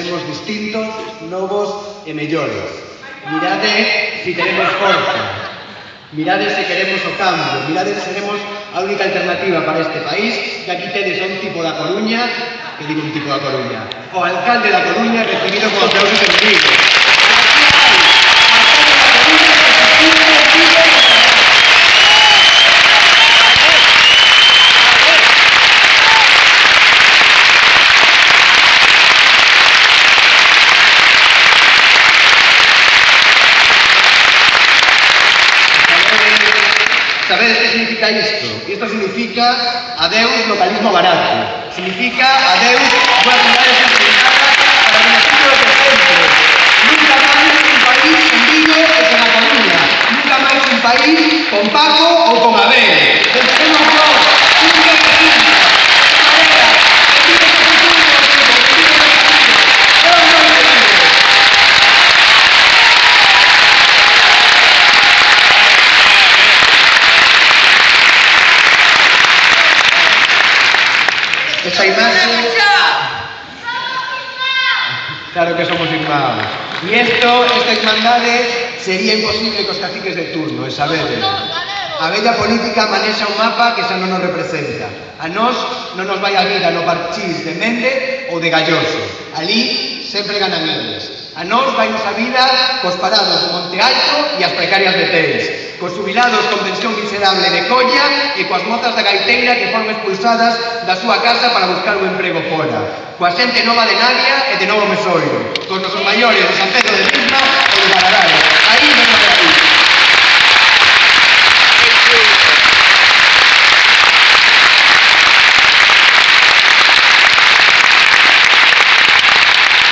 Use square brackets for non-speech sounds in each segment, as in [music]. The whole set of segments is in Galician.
seremos distintos, novos e mellores. Mirade eh, se si queremos forza. Mirade eh, se queremos o cambio. Mirade eh, se seremos a única alternativa para este país. Que aquí tedes un tipo da Coruña, que digo un tipo da Coruña, o alcalde da Coruña recibido con aplausos en vivo. Significa isto? Isto significa adeus localismo barato. Significa adeus boas cidades centralizadas para o beneficio do presente. Nunca máis un país en Vigo e con a Coruña. Nunca máis un país con Paco esa imagen... Claro que somos irmãos. Y esto, esta irmandade, sería imposible cos caciques de turno, e sabedes. A bella política manexa un mapa que xa non nos representa. A nós non nos vai a vida no parchís de Mende ou de Galloso. Alí sempre ganan eles. A nós vai a vida cos parados de Monte Alto e as precarias de Teis cos jubilados con pensión miserable de colla e coas mozas da gaiteira que foron expulsadas da súa casa para buscar un emprego fora, coa xente nova de Navia e de Novo Mesoiro, cos nosos maiores de San Pedro de Pisma e de Bararán. Aí vemos a aí.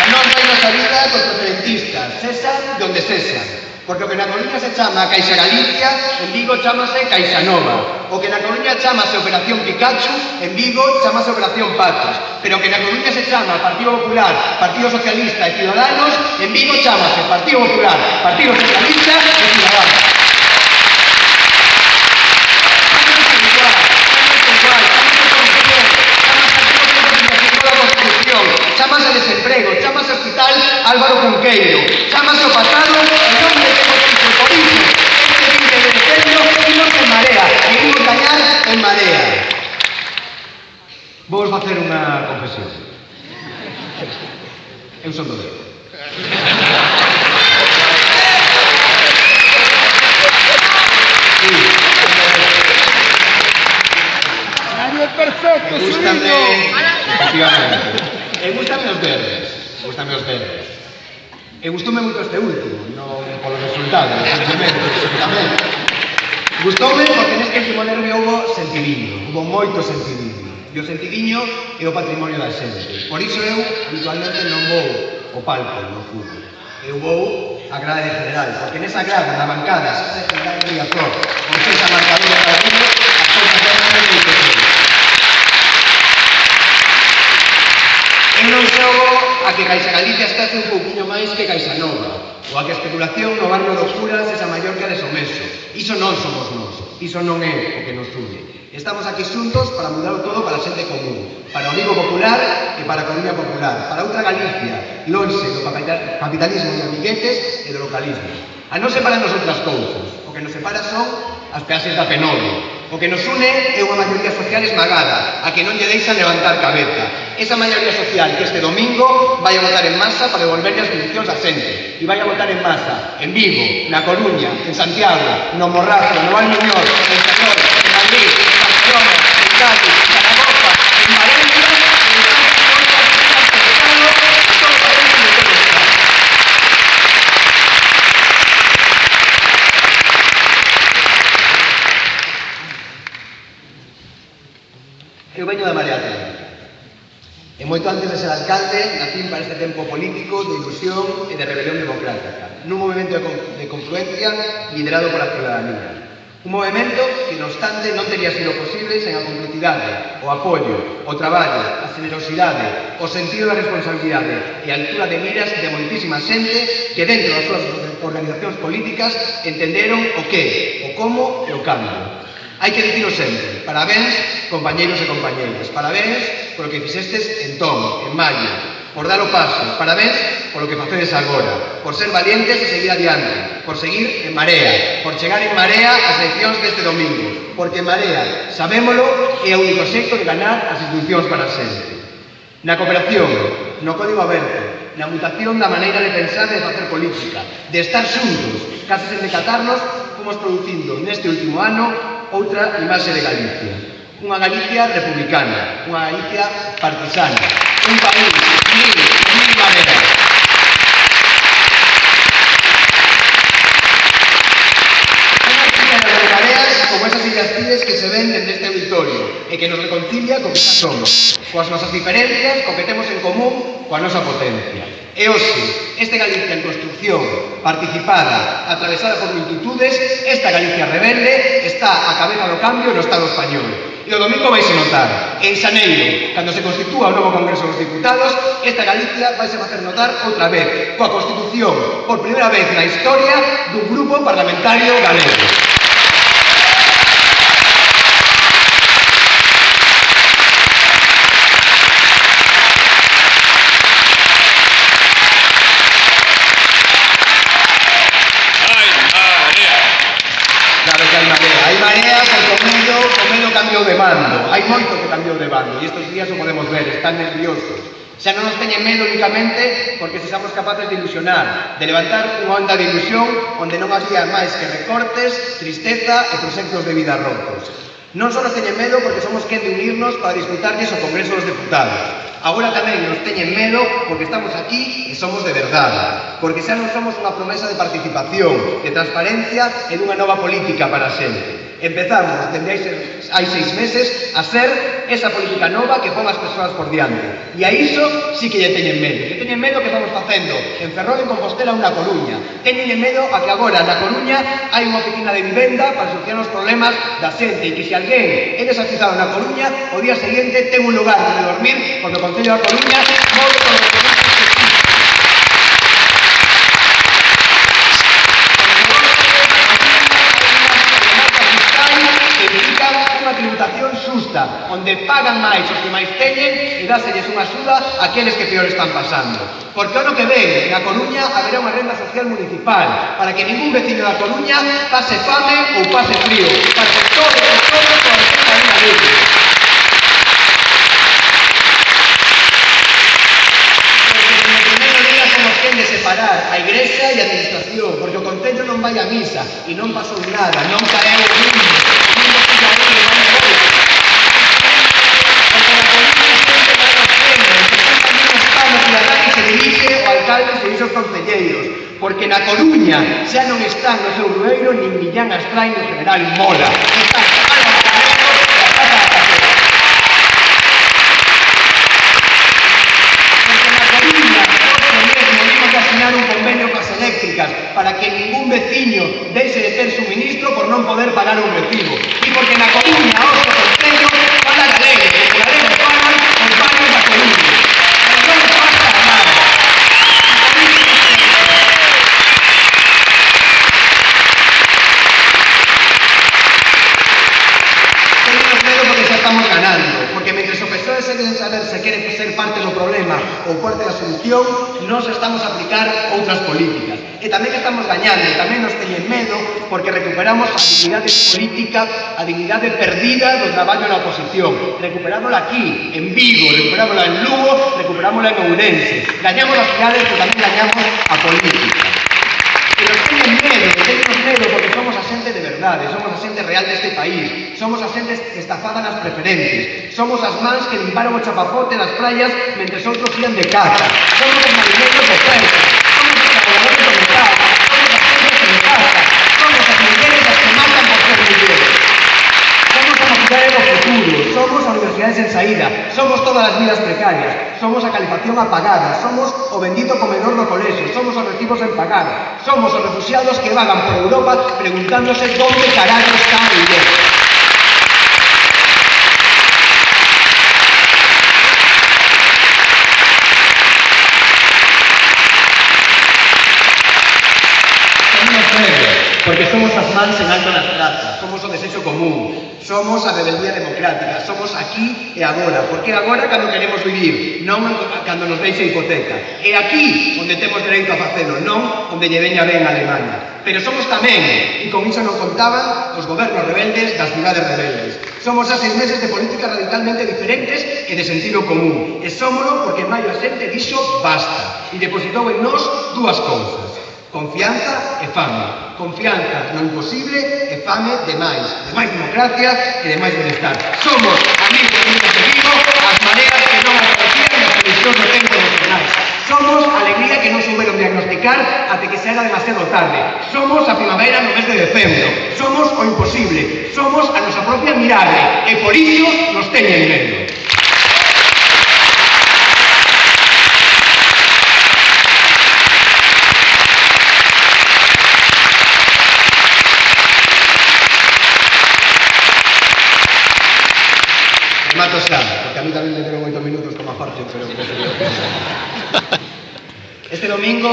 A non reina a vida cos preferentistas, cesan donde cesan. Porque o que na Coruña se chama Caixa Galicia, en Vigo chamase Caixa Nova. O que na Coruña chamase Operación Pikachu, en Vigo chamase Operación Patos. Pero o que na Coruña se chama Partido Popular, Partido Socialista e Ciudadanos, en Vigo chamase Partido Popular, Partido Socialista e Ciudadanos. pregúntame vostede. E gustoume moito este último, non polos resultados, simplemente, tamén. Gustoume porque neste último nervio houve sentidiño, houve moito sentidiño. E o sentidiño é o patrimonio da xente. Por iso eu, habitualmente, non vou o palco no fútbol. Eu vou a grade general, porque nesa grade, na bancada, xa se general en Riazor, con esa marcadura para ti, as cousas son moi Eu non xogo a que Caixa Galicia está un pouquiño máis que Caixa Nova, ou a que a especulación no barrio do Curas é a maior que a de Someso. Iso non somos nós, iso non é o que nos une. Estamos aquí xuntos para mudar todo para a xente común, para o Vigo Popular e para a Coruña Popular, para outra Galicia, lonxe do capitalismo de amiguetes e do localismo. A non separan nos outras cousas, o que nos separa son as peaxes da Penodo, O que nos une é unha maioría social esmagada, a que non lle deixan levantar cabeza. Esa maioría social que este domingo vai a votar en masa para devolverle as condicións a xente. E vai a votar en masa, en Vigo, na Coruña, en Santiago, no Morrazo, no Valmiñor, en Sanor, en Madrid, en Barcelona, en Cádiz, Eu veño da Marea Atlántica. E moito antes de ser alcalde, nacín para este tempo político de ilusión e de rebelión democrática, nun movimento de confluencia liderado pola ciudadanía. Un movimento que, no obstante, non teria sido posible sen a complicidade, o apoio, o traballo, a generosidade, o sentido da responsabilidade e a altura de miras de moitísima xente que dentro das súas organizacións políticas entenderon o que, o como e o cambio. Hai que dicilo sempre. Parabéns, compañeiros e compañeiras. Parabéns polo que fixestes entón, en maio, por dar o paso. Parabéns polo que facedes agora, por ser valientes e seguir adiante, por seguir en marea, por chegar en marea ás eleccións deste domingo, porque en marea, sabémolo, é o único xeito de ganar as institucións para sempre. Na cooperación, no código aberto, na mutación da maneira de pensar e de facer política, de estar xuntos, case sen decatarnos, fomos producindo neste último ano outra imaxe de Galicia. Unha Galicia republicana, unha Galicia partisana. Un país libre, mil maneras. como esas illas que se ven dende este auditorio e que nos reconcilia co que somos, coas nosas diferencias, co que temos en común coa nosa potencia. E hoxe, este Galicia en construcción, participada, atravesada por multitudes, esta Galicia rebelde está a cabeza do cambio no Estado español. E o domingo vais a notar, en Xaneiro, cando se constitúa o novo Congreso dos Diputados, esta Galicia vai a facer notar outra vez, coa Constitución, por primeira vez na historia, dun grupo parlamentario galego. cambiou de bando, hai moito que cambiou de bando, e estes días o podemos ver, están nerviosos. Xa non nos teñen medo únicamente porque se somos capaces de ilusionar, de levantar unha onda de ilusión onde non había máis que recortes, tristeza e proxectos de vida rotos. Non só nos teñen medo porque somos quen de unirnos para disputarlles o Congreso dos Deputados. Agora tamén nos teñen medo porque estamos aquí e somos de verdade. Porque xa non somos unha promesa de participación, de transparencia e dunha nova política para sempre. Empezamos, dende hai, hai seis meses, a ser esa política nova que pon as persoas por diante. E a iso sí que lle teñen medo. Lle teñen medo que estamos facendo en Ferrol, en Compostela, unha Coruña. Teñen medo a que agora na Coruña hai unha oficina de vivenda para solucionar os problemas da xente e que se alguén é desafizado na Coruña, o día seguinte ten un lugar onde dormir porque o Concello da Coruña move con o se pagan máis os que máis teñen e dáselles unha axuda àqueles que peor están pasando. Porque ano que ven, na Coruña, haberá unha renda social municipal para que ningún vecino da Coruña pase fame ou pase frío, para que todos os todos poden unha luz. separar a igrexa e a administración, porque o Concello non vai a misa e non pasou nada, non porque na Coruña xa non están no seu rueiro nin Millán Astrai no General Mola. Están solución, nós estamos a aplicar outras políticas. E tamén estamos gañando, e tamén nos teñen medo porque recuperamos a dignidade política, a dignidade perdida do traballo na oposición. Recuperámola aquí, en Vigo, recuperámola en Lugo, recuperámola en Ourense. Gañamos as cidades, pero tamén gañamos a política. Pero teñen medo, teñen medo porque somos a xente de verdade, somos a xente real deste país, somos a xente estafada nas preferentes, somos as mans que limparon o chapapote nas praias mentre outros fían de caza, somos os marineros de Francia, sen saída, somos todas as vidas precarias, somos a calefacción apagada, somos o bendito comedor do colexo, somos os recibos en pagar, somos os refugiados que vagan por Europa preguntándose onde carallo está a idea. Porque somos as mans en alto nas plazas, somos o desexo común, somos a rebeldía democrática, somos aquí e agora, porque agora cando queremos vivir, non cando nos deixe hipoteca. E aquí onde temos dereito a facelo, non onde lle veña ben a Alemania. Pero somos tamén, e con iso non contaban, os gobernos rebeldes das cidades rebeldes. Somos a seis meses de políticas radicalmente diferentes e de sentido común. E somos porque en maio a xente dixo basta e depositou en nós dúas cousas. Confianza e fame. Confianza no imposible e fame de máis. De máis democracia e de máis bienestar. Somos amigos e amigos de Vigo, as maneras que non aparecían nas televisións do tempo dos jornais. Somos a alegría que non souberon diagnosticar até que xa era demasiado tarde. Somos a primavera no mes de decembro. Somos o imposible. Somos a nosa propia mirada. E por iso nos teñen medo. aparte, pero... Eh, [laughs] este domingo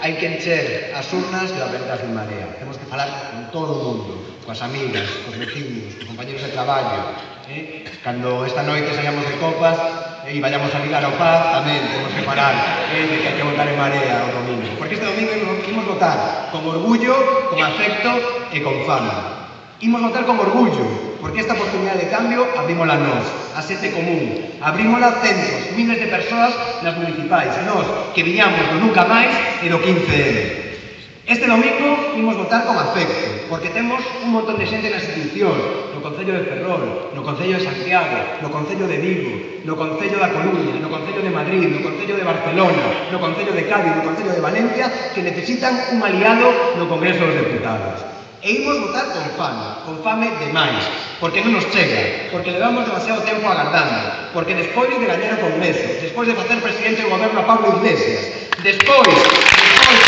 hai que encher as urnas de abertas de marea. Temos que falar con todo o mundo, coas amigas, cos vecinos, cos compañeros de traballo. Eh? Cando esta noite saíamos de copas eh, e eh, vayamos a ligar ao paz, tamén temos que parar eh, de que hai que votar en marea o domingo. Porque este domingo imos votar con orgullo, con afecto e con fama. Imos votar con orgullo, porque esta oportunidade de cambio abrímola nós, a xente común, abrímola centros, miles de persoas nas municipais, nós que viñamos do nunca máis e do 15M. Este domingo imos votar con afecto, porque temos un montón de xente nas institucións, no Concello de Ferrol, no Concello de Santiago, no Concello de Vigo, no Concello da Coruña, no Concello de Madrid, no Concello de Barcelona, no Concello de Cádiz, no Concello de Valencia, que necesitan un aliado no Congreso dos Deputados. E imos votar con fame, con fame demais, porque non nos chega, porque levamos demasiado tempo agardando, porque despois de gañar o Congreso, despois de facer presidente do goberno a Pablo Iglesias, despois, despois,